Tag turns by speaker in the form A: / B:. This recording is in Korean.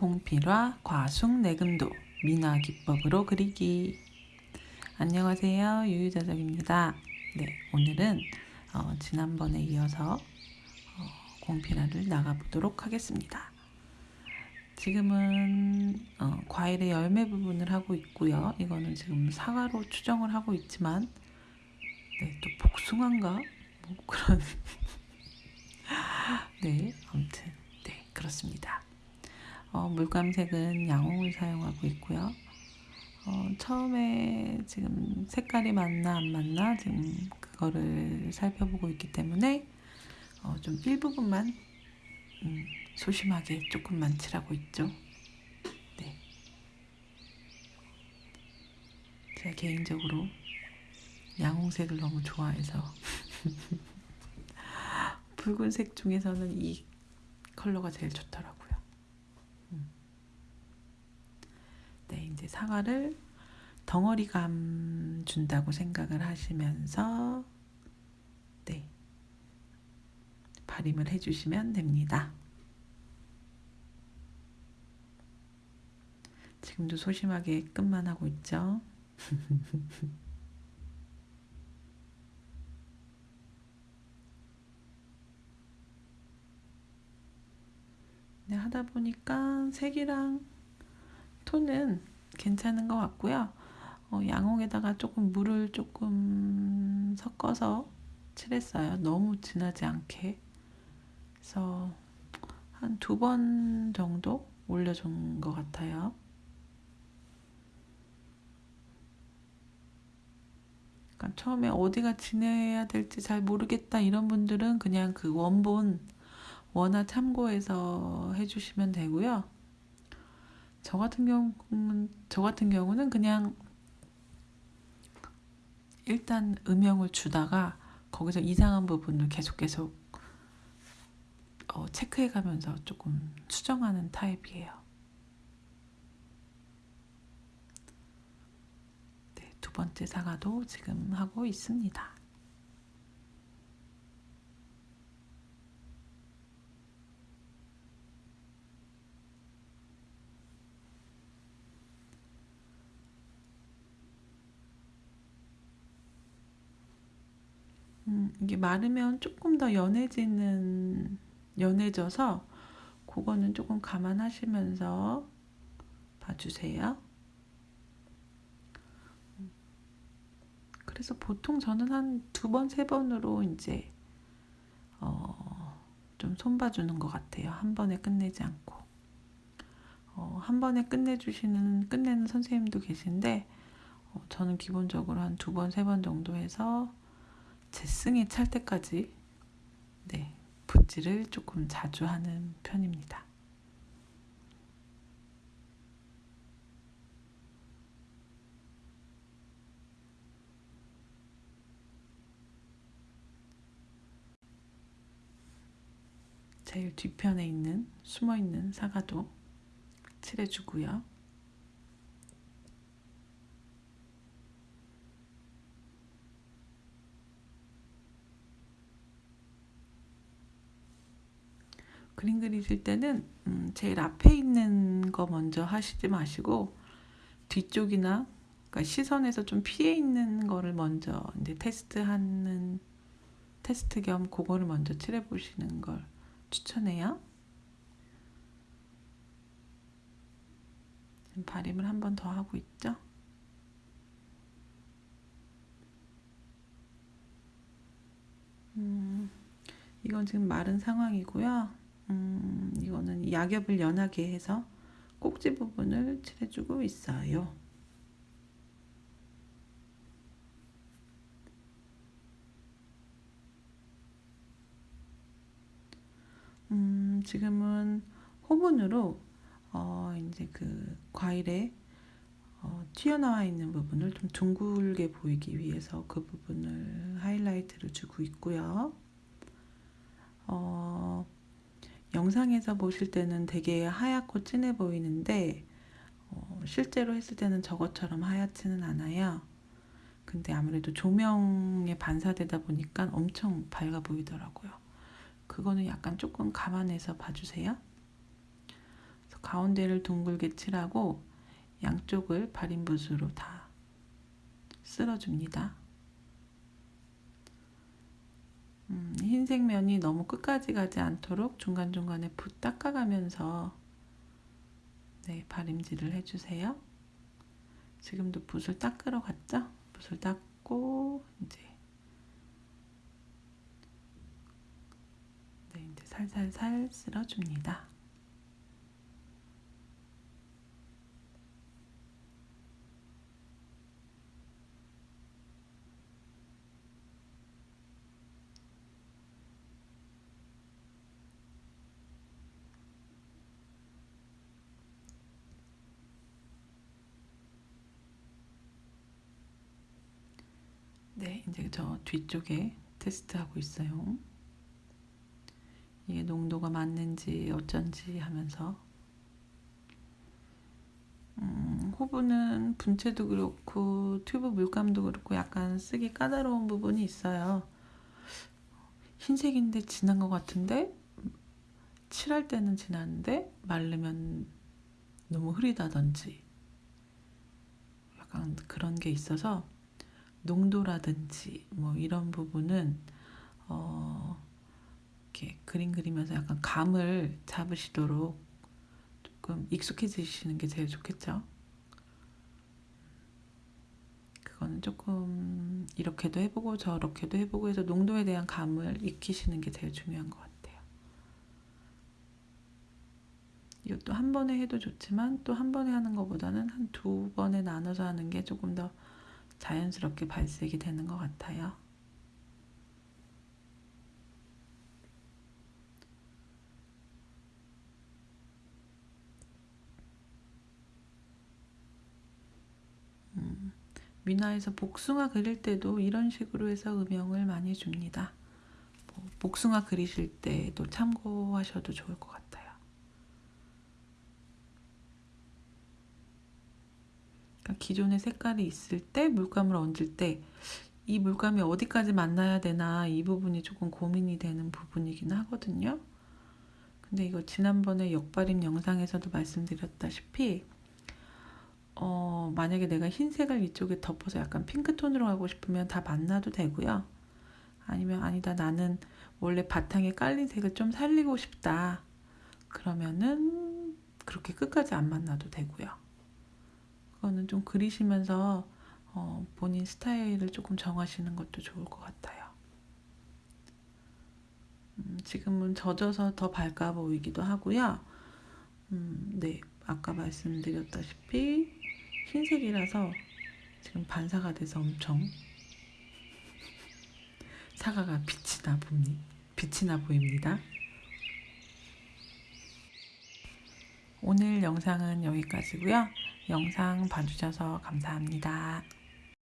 A: 공필화 과숙 내금도 민화 기법으로 그리기. 안녕하세요. 유유자적입니다. 네 오늘은 어, 지난번에 이어서 어, 공필화를 나가보도록 하겠습니다. 지금은 어, 과일의 열매 부분을 하고 있고요. 이거는 지금 사과로 추정을 하고 있지만 네, 또 복숭아인가? 뭐 그런 네 아무튼 네 그렇습니다 어, 물감색은 양홍을 사용하고 있고요. 어, 처음에 지금 색깔이 맞나 안 맞나 지금 그거를 살펴보고 있기 때문에 어, 좀 일부분만 음, 소심하게 조금만 칠하고 있죠. 네. 제가 개인적으로 양홍색을 너무 좋아해서 붉은색 중에서는 이 컬러가 제일 좋더라고요. 네, 이제 사과를 덩어리감 준다고 생각을 하시면서 네, 발림을 해주시면 됩니다. 지금도 소심하게 끝만 하고 있죠. 네, 하다 보니까 색이랑 톤은 괜찮은 것 같고요. 어, 양홍에다가 조금 물을 조금 섞어서 칠했어요. 너무 진하지 않게. 그래서 한 두 번 정도 올려준 것 같아요. 그러니까 처음에 어디가 진해야 될지 잘 모르겠다 이런 분들은 그냥 그 원본 원화 참고해서 해주시면 되고요. 저 같은 경우는 저 같은 경우는 그냥 일단 음영을 주다가 거기서 이상한 부분을 계속 계속 어, 체크해 가면서 조금 수정하는 타입이에요. 네, 두 번째 사과도 지금 하고 있습니다. 음, 이게 마르면 조금 더 연해지는 연해져서 그거는 조금 감안하시면서 봐주세요. 그래서 보통 저는 한 두 번, 세 번으로 이제 어, 좀 손봐주는 것 같아요. 한 번에 끝내지 않고. 어, 한 번에 끝내주시는, 끝내는 선생님도 계신데, 어, 저는 기본적으로 한 두 번, 세 번 정도 해서 재승이 찰 때까지 네, 붓질을 조금 자주 하는 편입니다. 제일 뒤편에 있는 숨어 있는 사과도 칠해주고요. 그림 그리실 때는 음, 제일 앞에 있는 거 먼저 하시지 마시고 뒤쪽이나 그러니까 시선에서 좀 피해 있는 거를 먼저 이제 테스트하는 테스트 겸 그거를 먼저 칠해 보시는 걸 추천해요. 발림을 한 번 더 하고 있죠. 음, 이건 지금 마른 상황이고요. 음, 이거는 약엽을 연하게 해서 꼭지 부분을 칠해주고 있어요. 음, 지금은 호분으로 어, 이제 그 과일에 어, 튀어나와 있는 부분을 좀 둥글게 보이기 위해서 그 부분을 하이라이트를 주고 있고요. 어, 영상에서 보실 때는 되게 하얗고 진해 보이는데 어, 실제로 했을 때는 저것처럼 하얗지는 않아요. 근데 아무래도 조명에 반사되다 보니까 엄청 밝아 보이더라고요. 그거는 약간 조금 감안해서 봐주세요. 가운데를 둥글게 칠하고 양쪽을 발인붓으로 다 쓸어줍니다. 음, 흰색 면이 너무 끝까지 가지 않도록 중간중간에 붓 닦아가면서 네, 발임질을 해주세요. 지금도 붓을 닦으러 갔죠? 붓을 닦고 이제 네, 이제 살살살 쓸어줍니다. 네, 이제 저 뒤쪽에 테스트하고 있어요. 이게 농도가 맞는지 어쩐지 하면서 음, 호브는 분체도 그렇고 튜브 물감도 그렇고 약간 쓰기 까다로운 부분이 있어요. 흰색인데 진한 것 같은데 칠할 때는 진한데 말르면 너무 흐리다든지 약간 그런 게 있어서 농도라든지 뭐 이런 부분은 어 이렇게 그림 그리면서 약간 감을 잡으시도록 조금 익숙해지시는 게 제일 좋겠죠. 그거는 조금 이렇게도 해보고 저렇게도 해보고 해서 농도에 대한 감을 익히시는 게 제일 중요한 것 같아요. 이것도 한 번에 해도 좋지만 또 한 번에 하는 것보다는 한 두 번에 나눠서 하는 게 조금 더 자연스럽게 발색이 되는 것 같아요. 음, 미나에서 복숭아 그릴 때도 이런 식으로 해서 음영을 많이 줍니다. 뭐 복숭아 그리실 때도 참고하셔도 좋을 것 같아요. 그러니까 기존의 색깔이 있을 때 물감을 얹을 때 이 물감이 어디까지 만나야 되나 이 부분이 조금 고민이 되는 부분이긴 하거든요. 근데 이거 지난번에 역발임 영상에서도 말씀드렸다시피 어, 만약에 내가 흰색을 이쪽에 덮어서 약간 핑크톤으로 하고 싶으면 다 만나도 되고요. 아니면 아니다 나는 원래 바탕에 깔린 색을 좀 살리고 싶다. 그러면은 그렇게 끝까지 안 만나도 되고요. 그거는 좀 그리시면서 어, 본인 스타일을 조금 정하시는 것도 좋을 것 같아요. 음, 지금은 젖어서 더 밝아 보이기도 하고요. 음, 네, 아까 말씀드렸다시피 흰색이라서 지금 반사가 돼서 엄청 사과가 빛이 나 봅니다. 빛이 나 보입니다. 오늘 영상은 여기까지고요. 영상 봐주셔서 감사합니다.